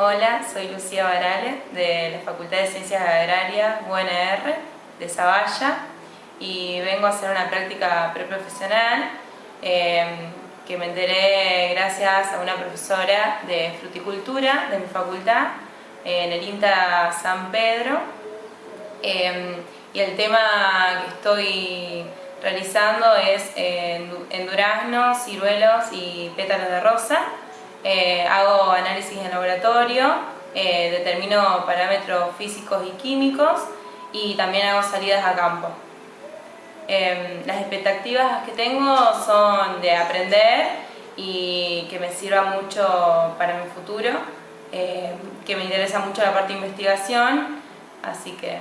Hola, soy Lucía Barale de la Facultad de Ciencias Agrarias UNR de Zavalla y vengo a hacer una práctica preprofesional em, que me enteré gracias a una profesora de fruticultura de mi facultad en el INTA San Pedro. Em, y el tema que estoy realizando es en duraznos, ciruelos y pétalos de rosa eh, hago análisis en laboratorio, eh, determino parámetros físicos y químicos y también hago salidas a campo. Em, las expectativas que tengo son de aprender y que me sirva mucho para mi futuro, eh, que me interesa mucho la parte de investigación, así que